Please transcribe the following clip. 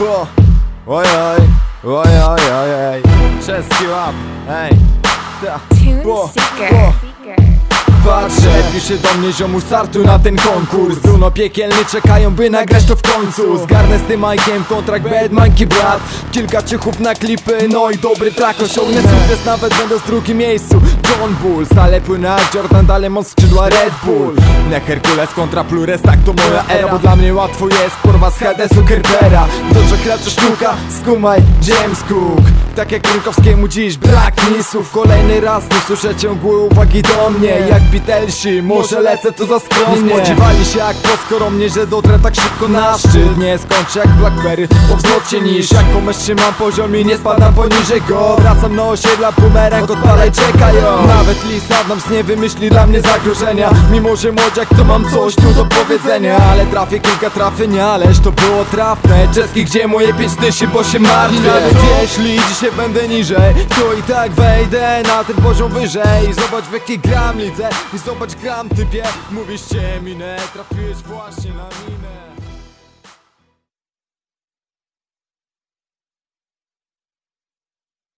O, oj, oj, oj, oj, oj, oj. Czeski łap, ej. Ta. Bo. Patrzę, pisze do mnie ziomu startu na ten konkurs. Bruno piekielny czekają by nagrać to w końcu. Zgarnę z tym Majkiem kontrakt Bad Monkey Brat. Kilka ciuchów na klipy, no i dobry track Osiągnę. Sukces nawet będąc w drugim miejscu. John Bull, stale płynę jak Jordan, dalej mam skrzydła Red Bull Nie Herkules kontra Plures, tak to moja era Bo dla mnie łatwo jest, porwa z Hadesu Kerpera To, że sztuka, skumaj James Cook Tak jak Rynkowskiemu dziś brak mi słów. Kolejny raz nie słyszę ciągłej uwagi do mnie. Jak Beatlesi, może lecę tu za skromnie. Spodziewali się jak poskoromnie, że dotrę tak szybko na szczyt. Nie skończę jak Blackberry, po wzlocie niż. Jak pomyśl trzymam poziom i nie spadam poniżej go. Wracam na osiedla, bumerang odpalaj, czekają. Nawet Lis Adams nie wymyśli dla mnie zagrożenia. Mimo, że młodziak to mam coś tu do powiedzenia. Ale trafię kilka trafień, ależ to było trafne. Czeski, gdzie moje pięć dyszy, bo się martwię. Jeśli dzisiaj będę niżej. To i tak wejdę na ten poziom wyżej. Zobacz w jakiej gram lidze I zobacz gram typie. Mówisz cię minę, trafiłeś właśnie na minę